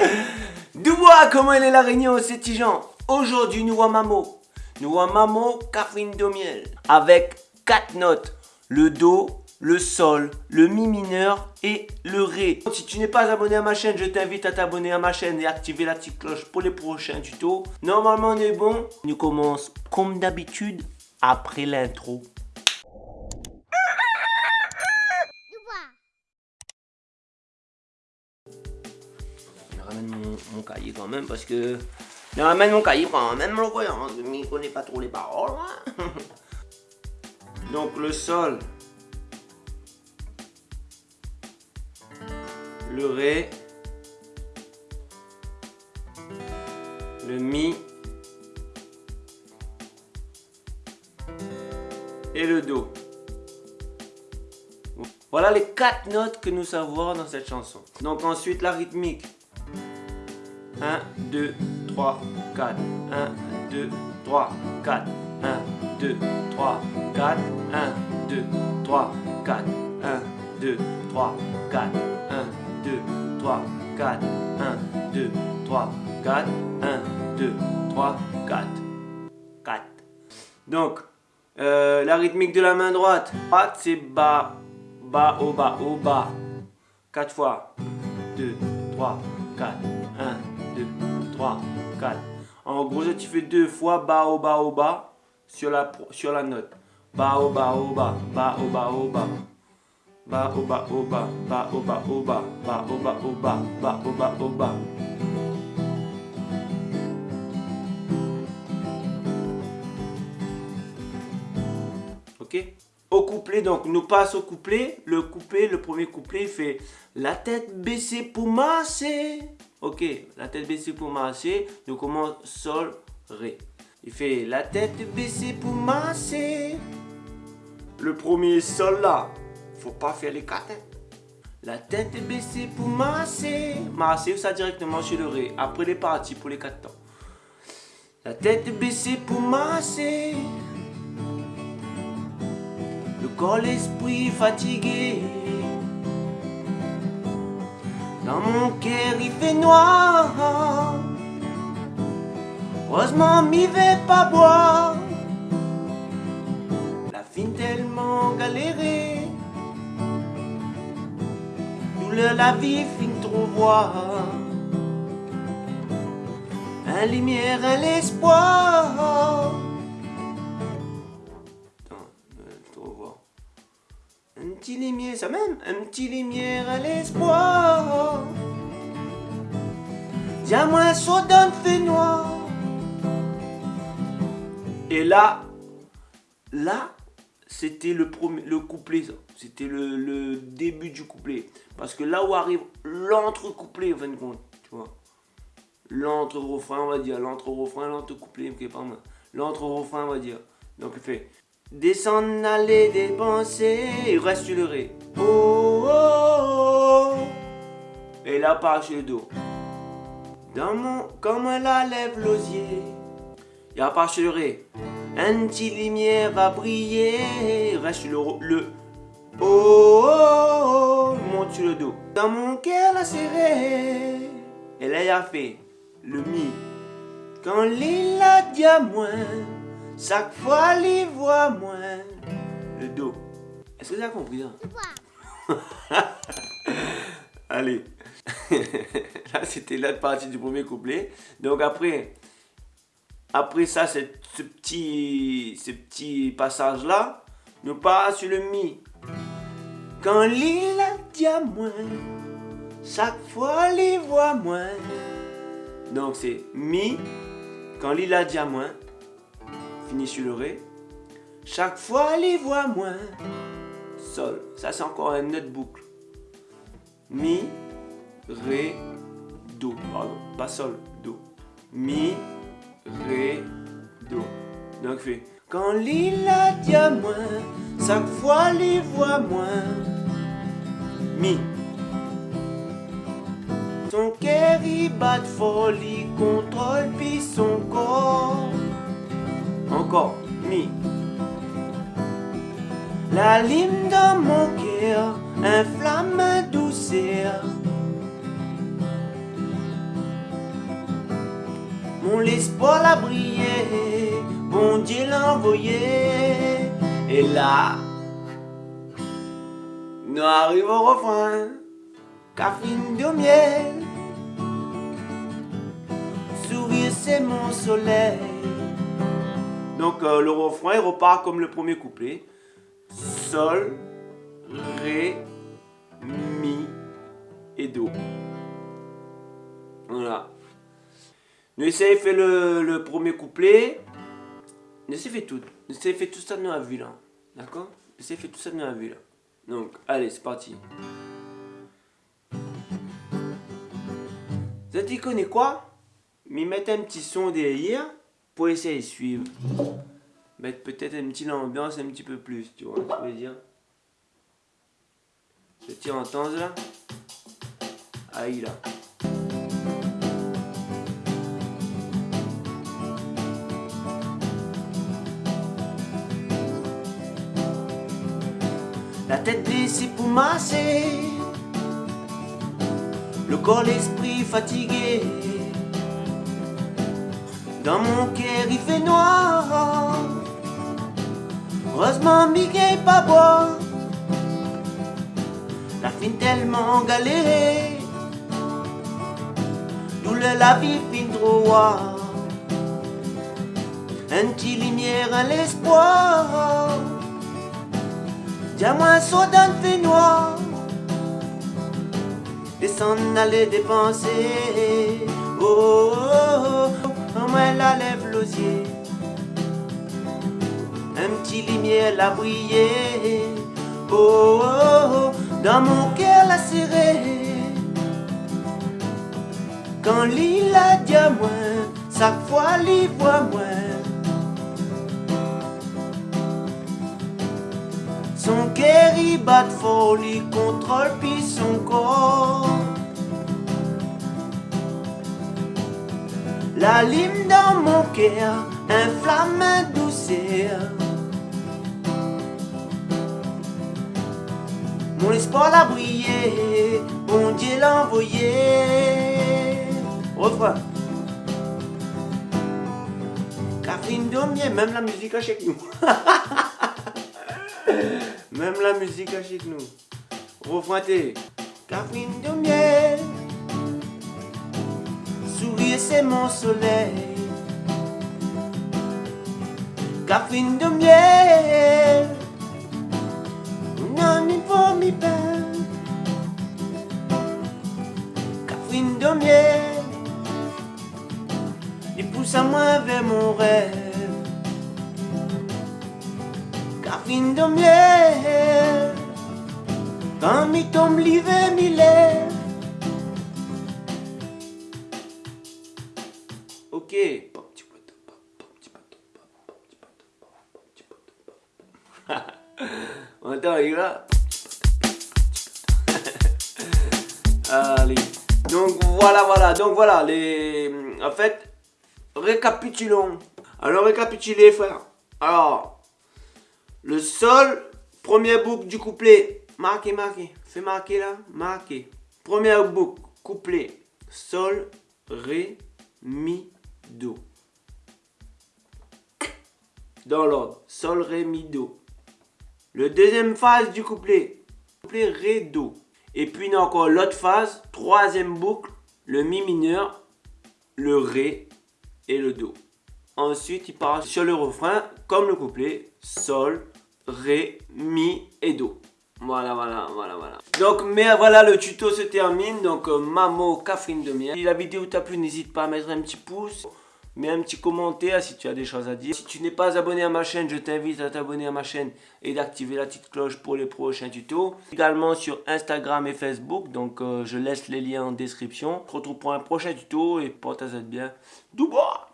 Dubois, comment elle est la réunion, c'est Tijan Aujourd'hui, nous Mamo. Nous Mamo, Catherine de miel. Avec quatre notes. Le Do, le Sol, le Mi mineur et le Ré. Si tu n'es pas abonné à ma chaîne, je t'invite à t'abonner à ma chaîne et activer la petite cloche pour les prochains tutos. Normalement, on est bon. Nous commençons comme d'habitude après l'intro. Mon, cahier quand même parce que... Je ramène mon cahier quand même, le voyant. Je ne connais pas trop les paroles. Hein. Donc le sol. Le ré. Le mi. Et le do. Voilà les quatre notes que nous savons dans cette chanson. Donc ensuite la rythmique. 1, 2, 3, 4. 1, 2, 3, 4. 1, 2, 3, 4. 1, 2, 3, 4. 1, 2, 3, 4. 1, 2, 3, 4. 1, 2, 3, 4. 1, 2, 3, 4. 4. Donc, euh, la rythmique de la main droite. Droite, c'est bas, bas, au bas, au bas. 4 fois. 2, 3, 4. 1, 2, 3, 4. En gros, tu fais deux fois bas, au bas, au bas sur la, sur la note. Bas, au bas, au bas, bas, au bas, au bas. Bas, au bas, au bas, bas, au bas, au bas, bas, au bas, au bas, bas, au bas, au bas. Ok Au couplet, donc nous passe au couplet. Le couplet, le premier couplet fait la tête baissée pour masser. Ok, la tête baissée pour masser. Nous commence sol, ré. Il fait la tête baissée pour masser. Le premier sol là. Faut pas faire les quatre. Hein. La tête baissée pour masser. Masser ça directement sur le ré. Après les parties pour les quatre temps. La tête baissée pour masser. Le corps, l'esprit fatigué. Dans mon cœur, il fait noir. Heureusement, m'y vais pas boire. La fine tellement galérée. Douleur, la vie, fin trop voir. Un lumière, un l'espoir. Petit lumière, ça même, un petit lumière à l'espoir. Tiens-moi, saut d'un fait noir. Et là, là, c'était le, premier, le couplet, C'était le, début du couplet. Parce que là où arrive l'entre-couplet, en fin de compte, tu vois. L'entre-refrain, on va dire. L'entre-refrain, l'entre-couplet, L'entre-refrain, on va dire. Donc, il fait Descendre, aller dépenser, il reste le ré. Oh, oh, oh. Et là, part sur le do. Dans mon, comme la lève l'osier. Il a pas sur le ré. Un petit lumière va briller. Reste le, le oh, oh, oh, monte sur le dos. Dans mon cœur la serré. Et là, il a fait le mi. Quand l'île a moins, chaque fois l'île voit moins. Le do. Est-ce que tu as compris hein? Allez. là, c'était la partie du premier couplet. Donc après, après ça, ce petit, ce petit passage-là, nous passe sur le mi. Quand l'île a moins, chaque fois l'île voit moins. Donc c'est mi, quand l'île a moins, fini sur le ré. Chaque fois l'île voit moins. Sol, ça c'est encore une autre boucle. Mi, ré, do, pardon, pas sol, do. Mi, Ré, Do. Donc fait Quand l'île a moins, chaque fois les voit moins. Mi. Son cœur il bat folie, contrôle puis son corps. La lime dans mon cœur inflamme un douceur. Mon espoir l'a brillé, bon Dieu l'a envoyé. Et là, nous arrivons au refrain. Catherine de miel. Sourire, c'est mon soleil. Donc euh, le refrain il repart comme le premier couplet. Sol, Ré, Mi et Do. Voilà. Nous essayons de faire le, premier couplet. De faire tout. De faire tout ça dans la ville. Hein. D'accord? De faire tout ça dans la ville. Donc, allez, c'est parti. Vous avez connaît quoi? Mais mettre un petit son derrière pour essayer de suivre. Mettre peut-être une petite ambiance un petit peu plus, tu vois je veux dire Je tire en temps là. Aïe là. La tête baissée pour masser Le corps, l'esprit fatigué Dans mon cœur il fait noir. Heureusement Mickey pas boire La fin tellement galérée. Douleur la vie fin droit. Un petit lumière à l'espoir. Soda de fait noir. Et s'en aller dépenser. Oh, oh, oh, moi la lève l'osier Un petit lumière la briller oh, oh, oh, dans mon cœur la serré. Quand l'île a dit à moi, chaque fois l'île voit moins Son cœur il bat de folie, contrôle puis son corps. La lime dans mon cœur, un flamme douceur. Mon espoir l'a brillé, mon Dieu l'a envoyé. Refrain. Catherine Domier, même la musique a chez nous. Même la musique avec nous. Refroidez. Catherine de c'est mon soleil. Catherine de miel. Non, il faut m'y peine. Catherine de miel. Il pousse à moi vers mon rêve. fin de miel Quand mi tombe l'hiver mi lève On Allez Donc voilà voilà Donc voilà les En fait Récapitulons Alors récapitulez frère Alors le sol, première boucle du couplet. Marquez, marquez. Fais marquer là. Marquez. Première boucle, couplet. Sol, Ré, Mi, Dans l'ordre. Sol, Ré, Mi, Do. Le deuxième phase du couplet. Couplet Ré, Do. Et puis encore l'autre phase. Troisième boucle. Le Mi mineur, le Ré et le Do. Ensuite, il part sur le refrain, comme le couplet, Sol, Ré, Mi et Do. Voilà, voilà, voilà, voilà. Donc, mais voilà, le tuto se termine. Donc, euh, Mamo, Catherine de miel. Si la vidéo t'a plu, n'hésite pas à mettre un petit pouce. Mets un petit commentaire si tu as des choses à dire. Si tu n'es pas abonné à ma chaîne, je t'invite à t'abonner à ma chaîne et d'activer la petite cloche pour les prochains tutos. Également sur Instagram et Facebook, donc euh, je laisse les liens en description. On se retrouve pour un prochain tuto et porte-toi bien. Dubaï